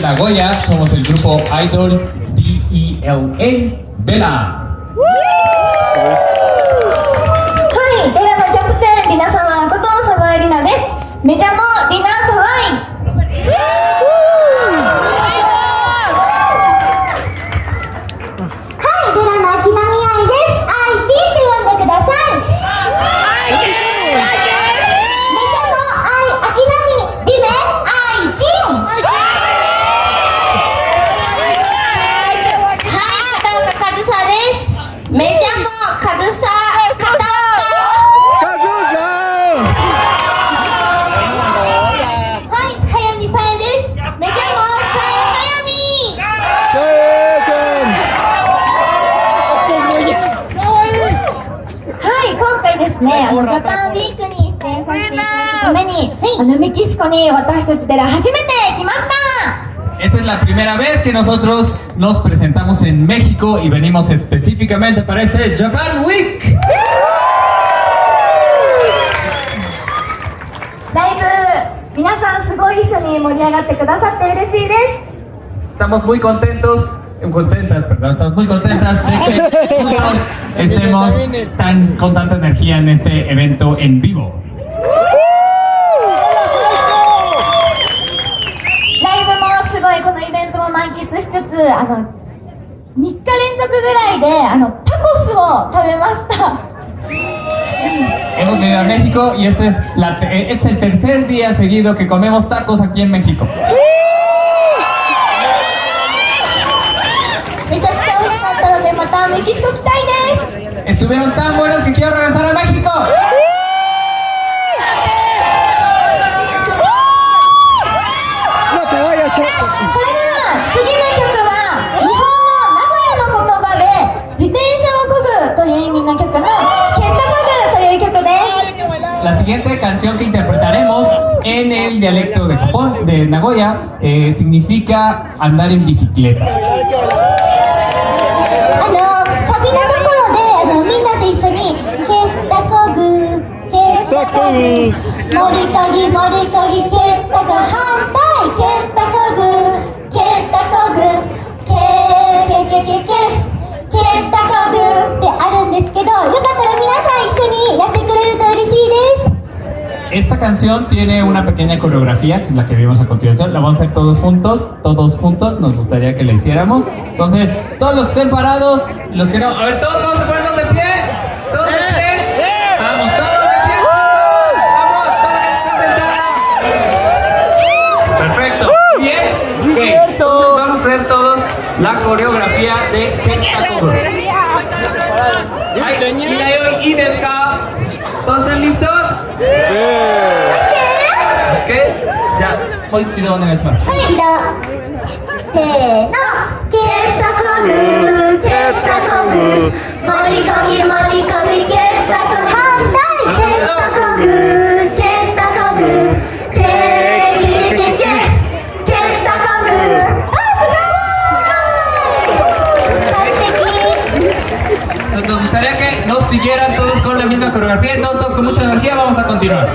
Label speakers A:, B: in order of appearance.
A: Nagoya, somos el grupo Idol DELA Vela.
B: はい、デラのキャプテン、リナサワイことサワイリナです。メジャ 今回ですね、あのジャパンウィークに出演させていただくために、あのメキシコに私たちでら初めて来ました。
A: Esta es la primera vez que nosotros nos presentamos en México y venimos específicamente para este Japan Week.
B: ライブ、皆さんすごい一緒に盛り上がってくださって嬉しいです。
A: Estamos muy contentos, contentas, perdón, estamos muy contentas de que todos estemos tan, con tanta energía en este evento en vivo. Hemos venido a México y este es, este es el tercer día seguido que comemos tacos aquí en México.
B: たので、またメキシコ来たいです。
A: Estuvieron tan buenos que quiero regresar a México.
B: それでは、次の曲は、日本の名古屋の言葉で、自転車を漕ぐという意味の曲の、ケット漕ぐという曲です。
A: La siguiente canción que interpretaremos en el dialecto de Japón, de Nagoya, eh, significa andar en bicicleta. Canción tiene una pequeña coreografía, que es la que vimos a continuación. La vamos a hacer todos juntos, todos juntos. Nos gustaría que la hiciéramos. Entonces, todos los que estén parados, los que no. A ver, todos vamos a ponernos de pie. Todos de pie. Vamos, todos de pie. Entonces vamos todos la coreografía de Kentakobu. Ay, y. ¿Todos están listos? Ok, ya, もう一度お願いします。
B: 一度せーのケッタコグケッタコグモリコギモリコギケッタコグ反対ケッタコグケッタコグケーケケケケケッタコグあすごい完璧
A: Nos gustaría que nos siguieran todos con la misma coreografía, entonces todos con mucha energía vamos a continuar.